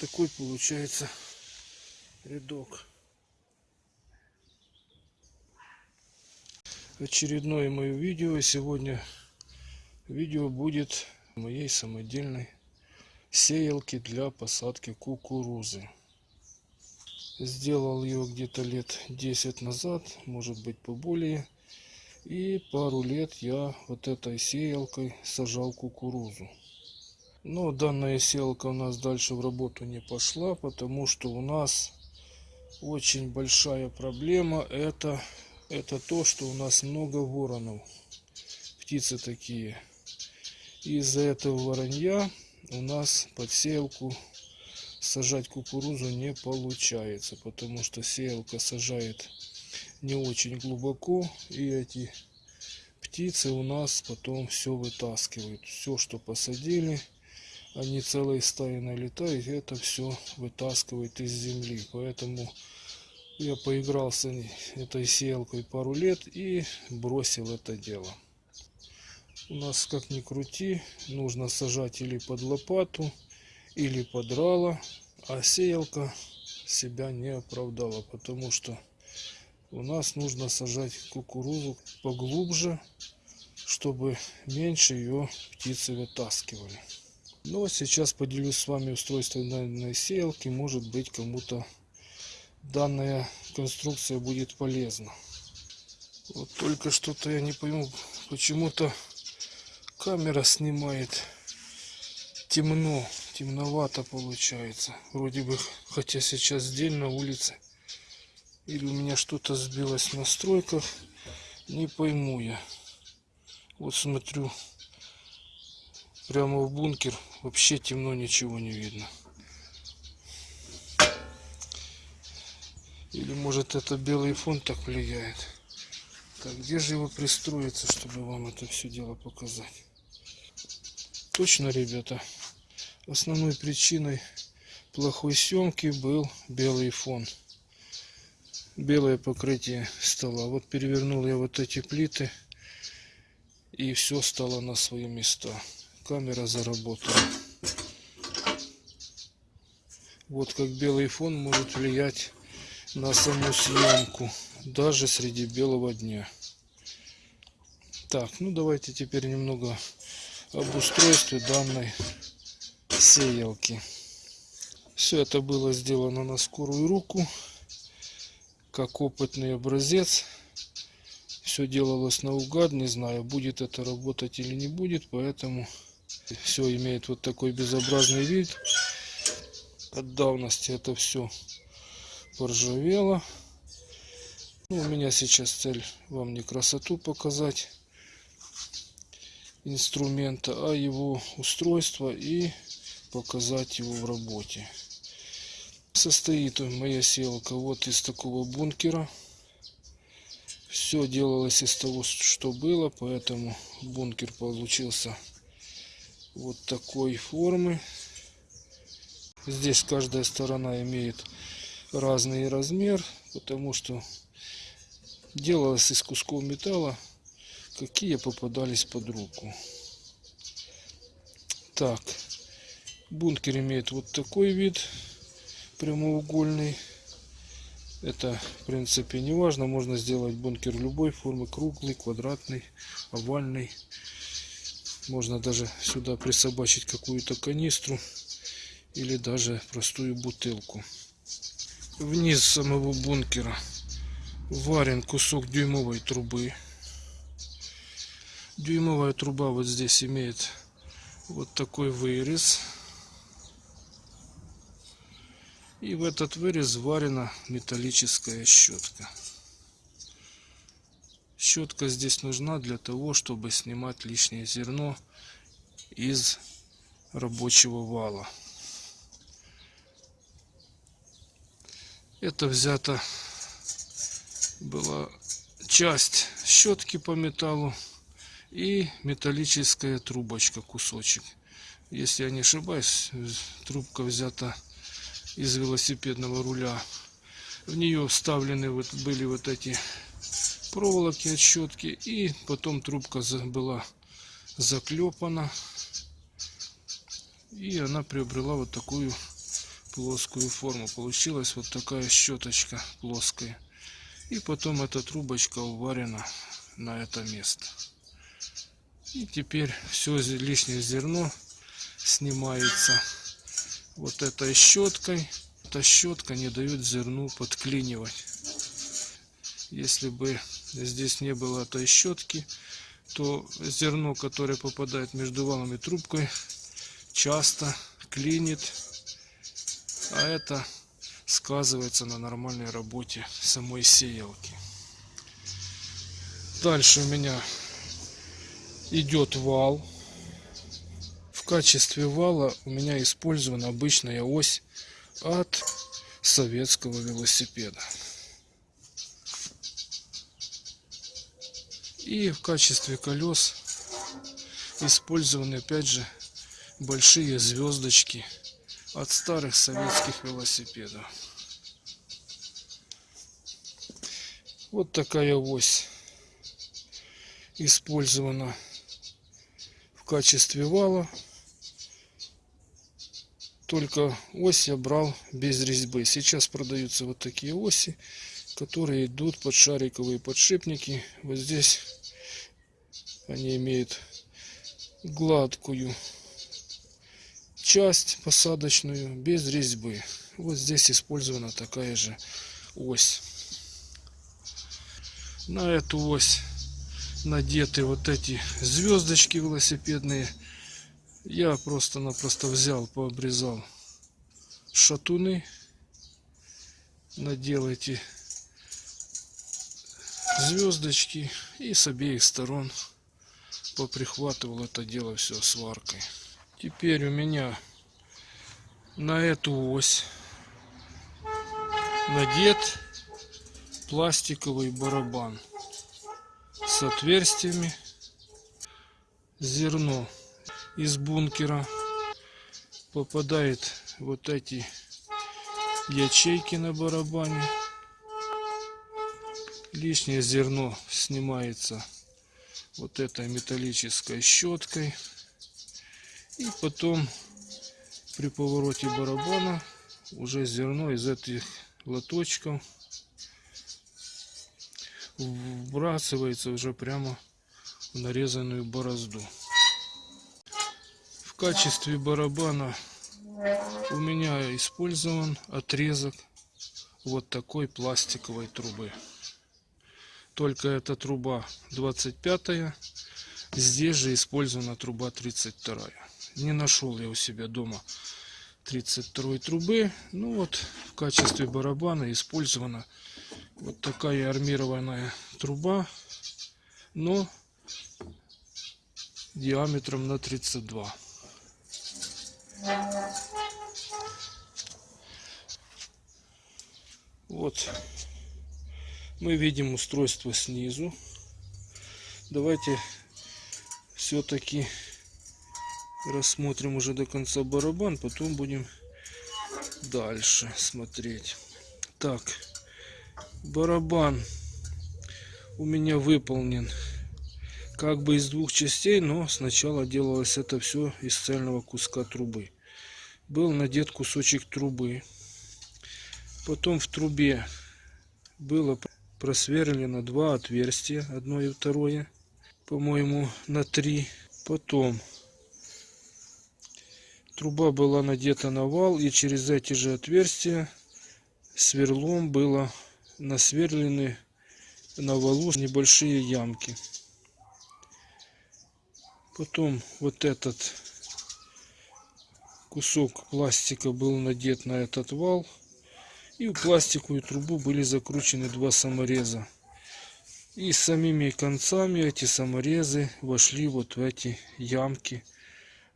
Такой получается рядок. Очередное мое видео. Сегодня видео будет моей самодельной сеялки для посадки кукурузы. Сделал ее где-то лет 10 назад, может быть поболее. И пару лет я вот этой сеялкой сажал кукурузу. Но данная сеялка у нас дальше в работу не пошла, потому что у нас очень большая проблема. Это, это то, что у нас много воронов. Птицы такие. Из-за этого воронья у нас под сеялку сажать кукурузу не получается, потому что сеялка сажает не очень глубоко, и эти птицы у нас потом все вытаскивают. Все, что посадили, они целые стаи налетают, и это все вытаскивает из земли. Поэтому я поигрался этой сеялкой пару лет и бросил это дело. У нас, как ни крути, нужно сажать или под лопату, или под рало, а сеялка себя не оправдала, потому что у нас нужно сажать кукурузу поглубже, чтобы меньше ее птицы вытаскивали. Ну а сейчас поделюсь с вами устройством данной сеялки. Может быть кому-то данная конструкция будет полезна. Вот только что-то я не пойму, почему-то камера снимает темно, темновато получается. Вроде бы, хотя сейчас день на улице. Или у меня что-то сбилось в настройках. Не пойму я. Вот смотрю. Прямо в бункер. Вообще темно, ничего не видно. Или может это белый фон так влияет. Так, где же его пристроиться, чтобы вам это все дело показать? Точно, ребята, основной причиной плохой съемки был белый фон белое покрытие стола. Вот перевернул я вот эти плиты и все стало на свои места. Камера заработала. Вот как белый фон может влиять на саму съемку, даже среди белого дня. Так, ну давайте теперь немного об устройстве данной сеялки. Все это было сделано на скорую руку как опытный образец. Все делалось наугад, не знаю, будет это работать или не будет, поэтому все имеет вот такой безобразный вид. От давности это все поржавело. Ну, у меня сейчас цель вам не красоту показать инструмента, а его устройство и показать его в работе. Состоит моя селка вот из такого бункера. Все делалось из того, что было, поэтому бункер получился вот такой формы. Здесь каждая сторона имеет разный размер, потому что делалось из кусков металла, какие попадались под руку. Так, бункер имеет вот такой вид прямоугольный. Это, в принципе, не важно. Можно сделать бункер любой формы. Круглый, квадратный, овальный. Можно даже сюда присобачить какую-то канистру. Или даже простую бутылку. Вниз самого бункера варен кусок дюймовой трубы. Дюймовая труба вот здесь имеет вот такой вырез. И в этот вырез варена металлическая щетка. Щетка здесь нужна для того, чтобы снимать лишнее зерно из рабочего вала. Это взята была часть щетки по металлу и металлическая трубочка кусочек. Если я не ошибаюсь, трубка взята из велосипедного руля. В нее вставлены вот были вот эти проволоки от щетки. И потом трубка была заклепана. И она приобрела вот такую плоскую форму. Получилась вот такая щеточка плоская. И потом эта трубочка уварена на это место. И теперь все лишнее зерно снимается вот этой щеткой. Эта щетка не дает зерну подклинивать. Если бы здесь не было этой щетки, то зерно, которое попадает между валом и трубкой, часто клинит, а это сказывается на нормальной работе самой сеялки. Дальше у меня идет вал. В качестве вала у меня использована обычная ось от советского велосипеда. И в качестве колес использованы опять же большие звездочки от старых советских велосипедов. Вот такая ось использована в качестве вала. Только ось я брал без резьбы. Сейчас продаются вот такие оси, которые идут под шариковые подшипники. Вот здесь они имеют гладкую часть посадочную без резьбы. Вот здесь использована такая же ось. На эту ось надеты вот эти звездочки велосипедные. Я просто-напросто взял, пообрезал шатуны. Надел эти звездочки и с обеих сторон поприхватывал это дело все сваркой. Теперь у меня на эту ось надет пластиковый барабан с отверстиями. Зерно из бункера попадает вот эти ячейки на барабане. Лишнее зерно снимается вот этой металлической щеткой. И потом при повороте барабана уже зерно из этих лоточков вбрасывается уже прямо в нарезанную борозду. В качестве барабана у меня использован отрезок вот такой пластиковой трубы. Только эта труба 25 -я. Здесь же использована труба 32 -я. Не нашел я у себя дома 32 трубы. Ну вот в качестве барабана использована вот такая армированная труба, но диаметром на 32. Вот мы видим устройство снизу. Давайте все-таки рассмотрим уже до конца барабан, потом будем дальше смотреть. Так, барабан у меня выполнен как бы из двух частей, но сначала делалось это все из цельного куска трубы. Был надет кусочек трубы. Потом в трубе было просверлено два отверстия, одно и второе, по-моему, на три. Потом Труба была надета на вал, и через эти же отверстия сверлом было насверлены на валу небольшие ямки. Потом вот этот кусок пластика был надет на этот вал. И в пластиковую трубу были закручены два самореза. И самими концами эти саморезы вошли вот в эти ямки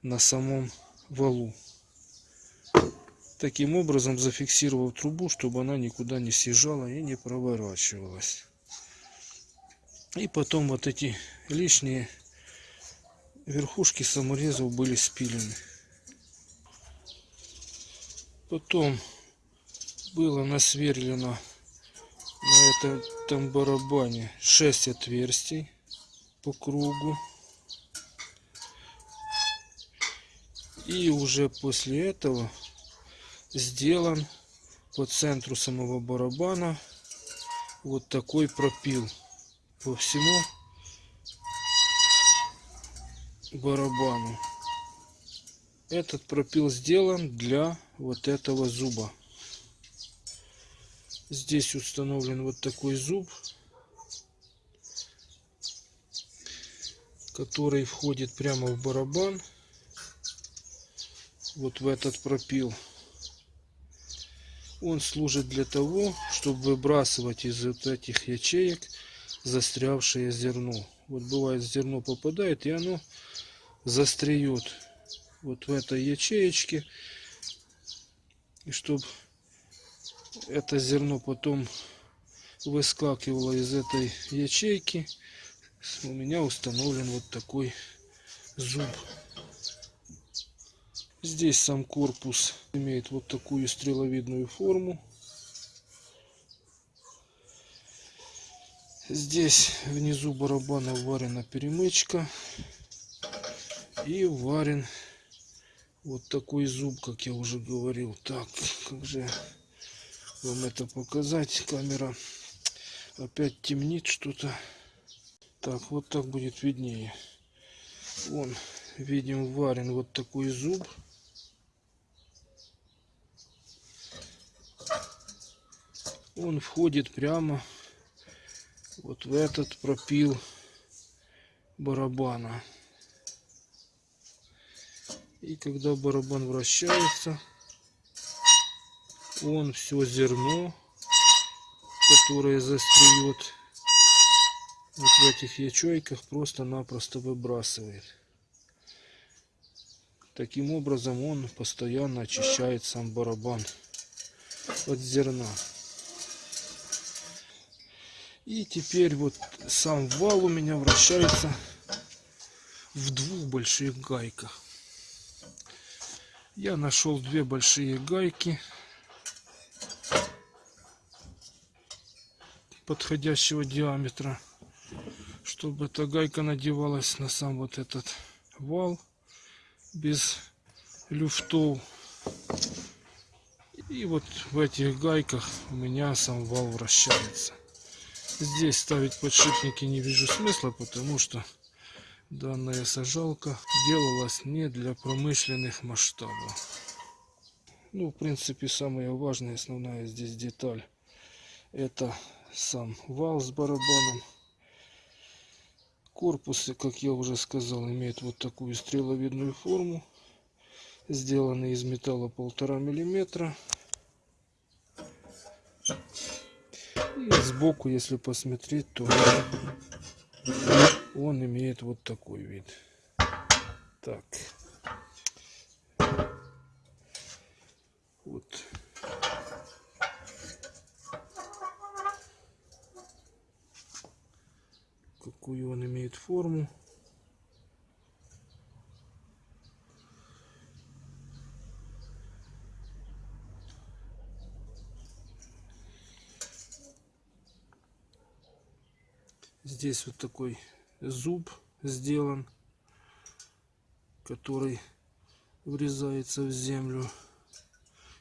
на самом валу. Таким образом зафиксировав трубу, чтобы она никуда не съезжала и не проворачивалась. И потом вот эти лишние верхушки саморезов были спилены. Потом было насверлено на этом барабане 6 отверстий по кругу. И уже после этого сделан по центру самого барабана вот такой пропил по всему барабану. Этот пропил сделан для вот этого зуба. Здесь установлен вот такой зуб, который входит прямо в барабан, вот в этот пропил. Он служит для того, чтобы выбрасывать из вот этих ячеек застрявшее зерно. Вот бывает зерно попадает и оно застреет вот в этой ячеечке. И чтобы это зерно потом выскакивало из этой ячейки, у меня установлен вот такой зуб. Здесь сам корпус имеет вот такую стреловидную форму. Здесь внизу барабана варена перемычка и варен вот такой зуб, как я уже говорил. Так, как же вам это показать? Камера опять темнит что-то. Так, вот так будет виднее. Вон, видим, варен вот такой зуб. он входит прямо вот в этот пропил барабана. И когда барабан вращается, он все зерно, которое застреет вот в этих ячейках, просто-напросто выбрасывает. Таким образом он постоянно очищает сам барабан от зерна. И теперь вот сам вал у меня вращается в двух больших гайках. Я нашел две большие гайки подходящего диаметра, чтобы эта гайка надевалась на сам вот этот вал без люфтов. И вот в этих гайках у меня сам вал вращается. Здесь ставить подшипники не вижу смысла, потому что данная сажалка делалась не для промышленных масштабов. Ну, в принципе, самая важная, основная здесь деталь, это сам вал с барабаном. Корпус, как я уже сказал, имеет вот такую стреловидную форму, сделанный из металла полтора миллиметра. И сбоку, если посмотреть, то он имеет вот такой вид. Так. Вот. Какую он имеет форму. Здесь вот такой зуб сделан, который врезается в землю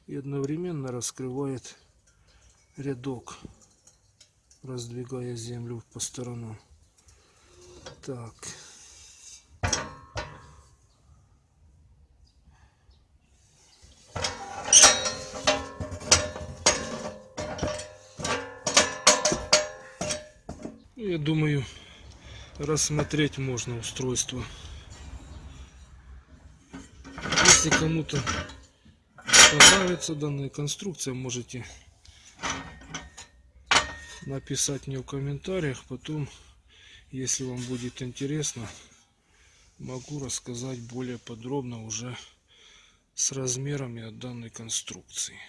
и одновременно раскрывает рядок, раздвигая землю по сторонам. Так. Я думаю, рассмотреть можно устройство. Если кому-то понравится данная конструкция, можете написать мне в комментариях. Потом, если вам будет интересно, могу рассказать более подробно уже с размерами от данной конструкции.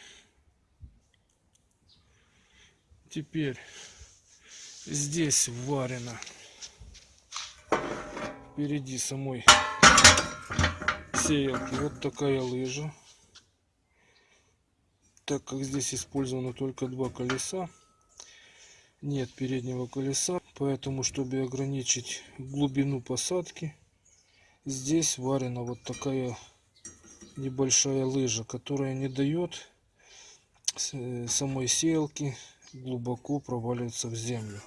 Теперь здесь варено впереди самой сеялки вот такая лыжа так как здесь использовано только два колеса нет переднего колеса поэтому чтобы ограничить глубину посадки здесь варена вот такая небольшая лыжа которая не дает э, самой сеялки глубоко проваливается в землю.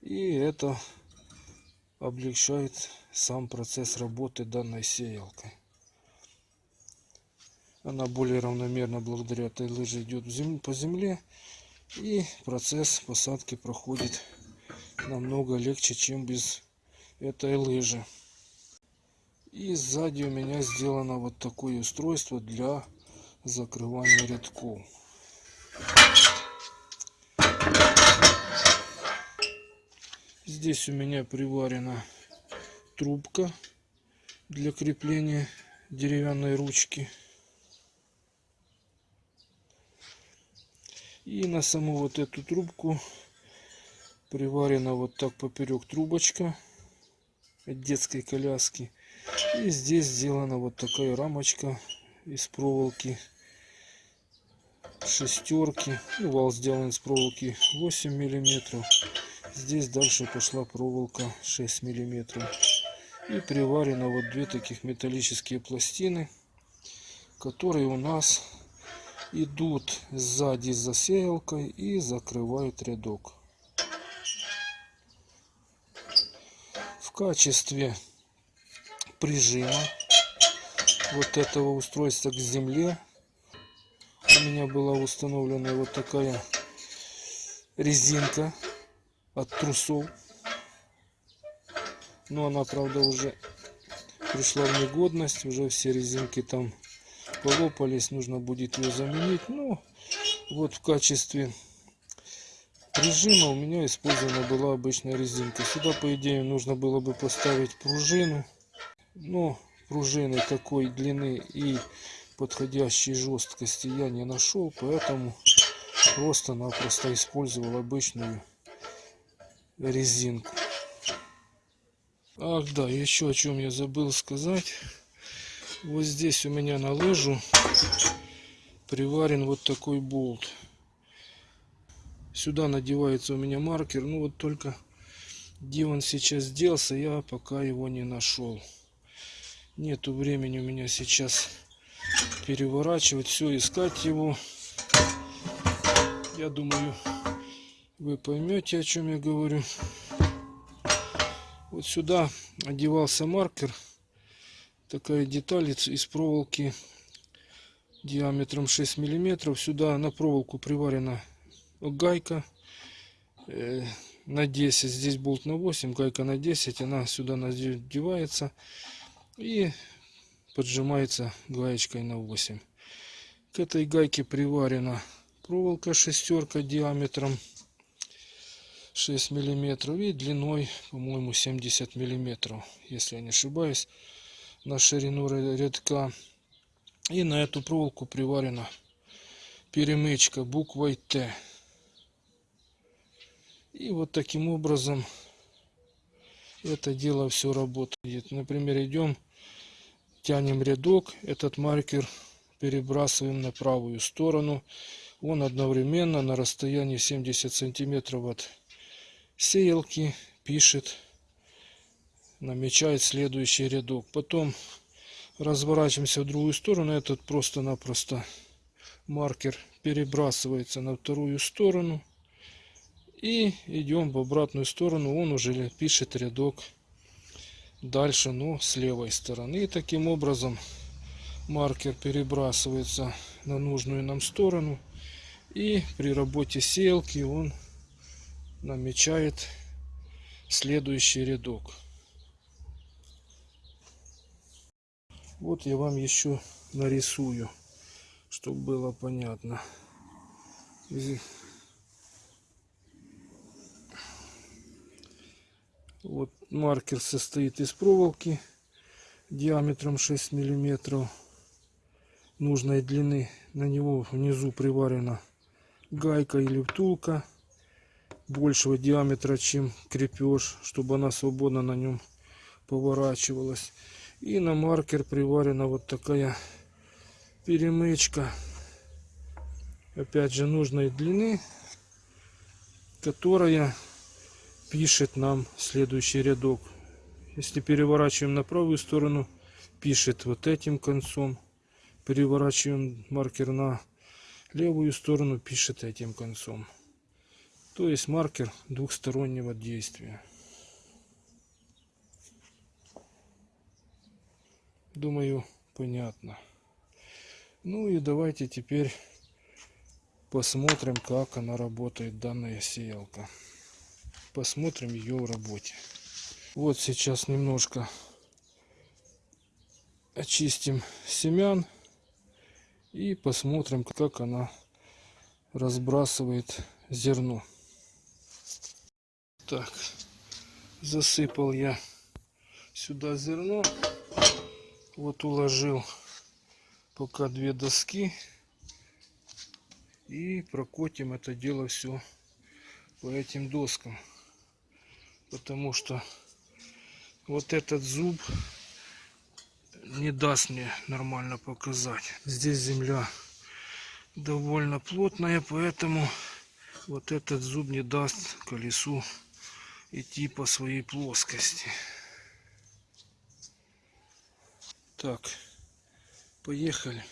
И это облегчает сам процесс работы данной сеялкой. Она более равномерно благодаря этой лыже идет по земле. И процесс посадки проходит намного легче, чем без этой лыжи. И сзади у меня сделано вот такое устройство для закрывания рядков. Здесь у меня приварена трубка для крепления деревянной ручки. И на саму вот эту трубку приварена вот так поперек трубочка от детской коляски. И здесь сделана вот такая рамочка из проволоки шестерки. Ну, вал сделан из проволоки 8 миллиметров. Здесь дальше пошла проволока 6 миллиметров. И приварено вот две таких металлические пластины, которые у нас идут сзади за сеялкой и закрывают рядок. В качестве прижима вот этого устройства к земле у меня была установлена вот такая резинка от трусов. Но она, правда, уже пришла в негодность. Уже все резинки там полопались. Нужно будет ее заменить. Ну, вот в качестве прижима у меня использована была обычная резинка. Сюда, по идее, нужно было бы поставить пружину. Но пружины такой длины и подходящей жесткости я не нашел. Поэтому просто-напросто использовал обычную резинку. Ах да, еще о чем я забыл сказать. Вот здесь у меня на лыжу приварен вот такой болт. Сюда надевается у меня маркер. Ну вот только где он сейчас делся, я пока его не нашел. Нету времени у меня сейчас переворачивать все, искать его. Я думаю, вы поймете, о чем я говорю. Вот сюда одевался маркер. Такая деталь из проволоки диаметром 6 миллиметров. Сюда на проволоку приварена гайка э, на 10. Здесь болт на 8, гайка на 10. Она сюда надевается и поджимается гаечкой на 8. К этой гайке приварена проволока шестерка диаметром 6 миллиметров и длиной по-моему 70 миллиметров если я не ошибаюсь на ширину ря- рядка. И на эту проволоку приварена перемычка буквой Т и вот таким образом это дело все работает. Например идем тянем рядок этот маркер перебрасываем на правую сторону. Он одновременно на расстоянии 70 сантиметров от сеялки пишет, намечает следующий рядок. Потом разворачиваемся в другую сторону. Этот просто-напросто маркер перебрасывается на вторую сторону. И идем в обратную сторону. Он уже пишет рядок дальше, но с левой стороны. И таким образом маркер перебрасывается на нужную нам сторону. И при работе сеялки он намечает следующий рядок. Вот я вам еще нарисую, чтобы было понятно. Вот маркер состоит из проволоки диаметром 6 миллиметров нужной длины. На него внизу приварена гайка или втулка большего диаметра, чем крепеж, чтобы она свободно на нем поворачивалась. И на маркер приварена вот такая перемычка, опять же нужной длины, которая пишет нам следующий рядок. Если переворачиваем на правую сторону, пишет вот этим концом. Переворачиваем маркер на левую сторону пишет этим концом. То есть маркер двухстороннего действия. Думаю, понятно. Ну и давайте теперь посмотрим, как она работает, данная сеялка. Посмотрим ее в работе. Вот сейчас немножко очистим семян и посмотрим, как она разбрасывает зерно. Так, засыпал я сюда зерно. Вот уложил пока две доски. И прокотим это дело все по этим доскам. Потому что вот этот зуб не даст мне нормально показать. Здесь земля довольно плотная, поэтому вот этот зуб не даст колесу идти по своей плоскости. Так, поехали.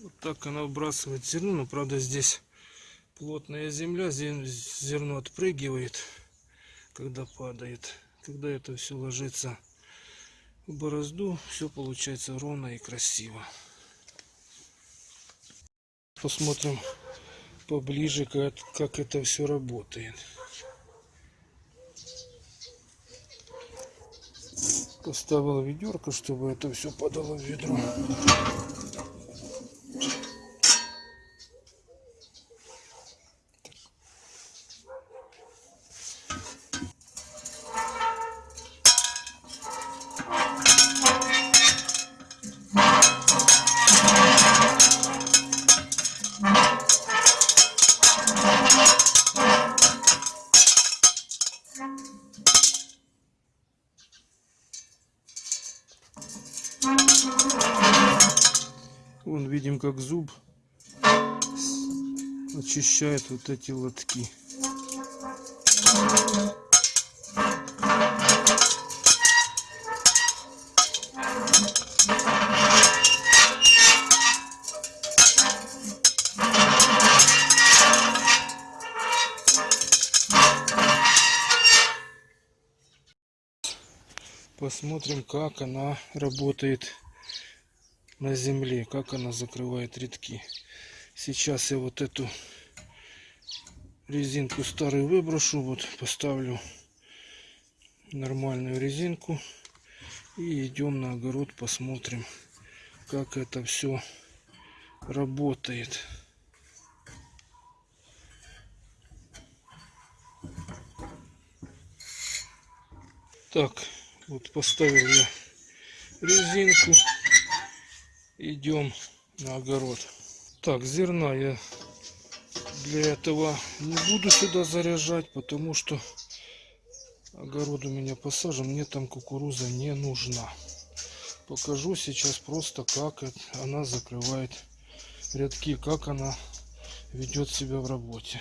Вот так она выбрасывает зерно, но правда здесь плотная земля, зерно отпрыгивает, когда падает. Когда это все ложится в борозду, все получается ровно и красиво. Посмотрим поближе, как, как это все работает. Поставил ведерко, чтобы это все падало в ведро. Вон видим, как зуб очищает вот эти лотки. Посмотрим, как она работает на земле, как она закрывает редки. Сейчас я вот эту резинку старую выброшу, вот поставлю нормальную резинку и идем на огород посмотрим, как это все работает. Так, вот поставил я резинку идем на огород. Так, зерна я для этого не буду сюда заряжать, потому что огород у меня посажен, мне там кукуруза не нужна. Покажу сейчас просто, как она закрывает рядки, как она ведет себя в работе.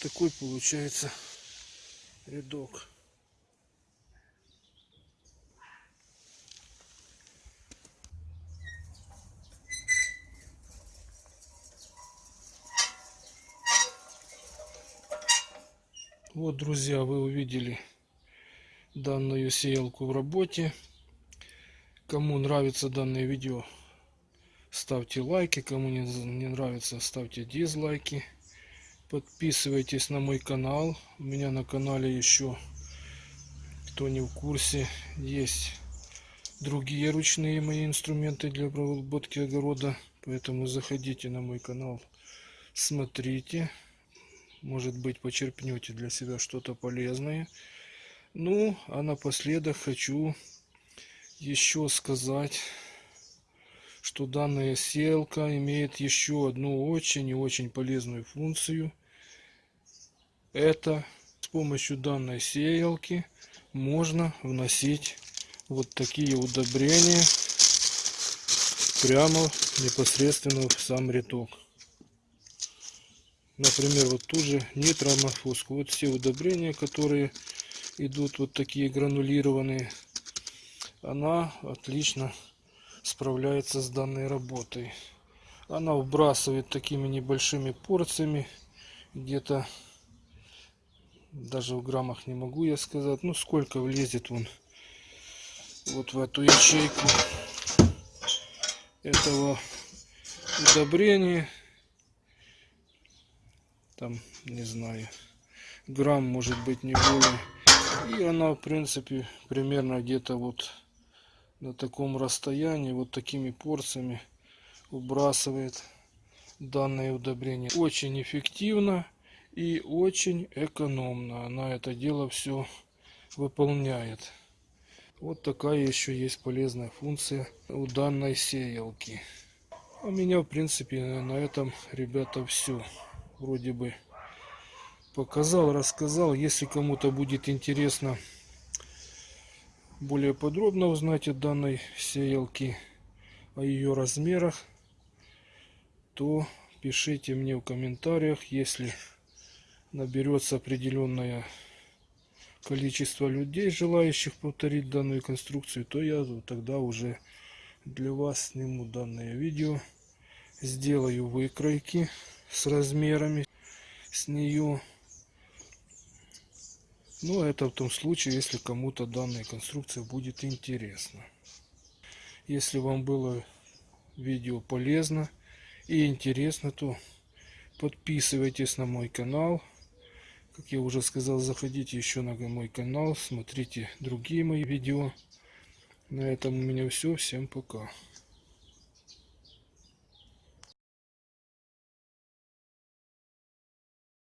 Такой получается рядок. Вот, друзья, вы увидели данную сеялку в работе. Кому нравится данное видео, ставьте лайки. Кому не, нравится, ставьте дизлайки. Подписывайтесь на мой канал. У меня на канале еще, кто не в курсе, есть другие ручные мои инструменты для обработки огорода. Поэтому заходите на мой канал, смотрите. Может быть почерпнете для себя что-то полезное. Ну, а напоследок хочу еще сказать, что данная селка имеет еще одну очень и очень полезную функцию. Это с помощью данной сеялки можно вносить вот такие удобрения прямо непосредственно в сам рядок. Например, вот ту же нитроморфозку. Вот все удобрения, которые идут вот такие гранулированные, она отлично справляется с данной работой. Она вбрасывает такими небольшими порциями, где-то даже в граммах не могу я сказать, ну сколько влезет он вот в эту ячейку этого удобрения. Там, не знаю, грамм может быть не более и она, в принципе, примерно где-то вот на таком расстоянии, вот такими порциями убрасывает данное удобрение. Очень эффективно и очень экономно. Она это дело все выполняет. Вот такая еще есть полезная функция у данной сеялки. У меня, в принципе, на этом, ребята, все. Вроде бы показал, рассказал. Если кому-то будет интересно более подробно узнать о данной сеялке, о ее размерах, то пишите мне в комментариях, если наберется определенное количество людей, желающих повторить данную конструкцию, то я тогда уже для вас сниму данное видео, сделаю выкройки с размерами с нее но это в том случае, если кому-то данная конструкция будет интересна. Если вам было видео полезно и интересно, то подписывайтесь на мой канал. Как я уже сказал, заходите еще на мой канал, смотрите другие мои видео. На этом у меня все. Всем пока.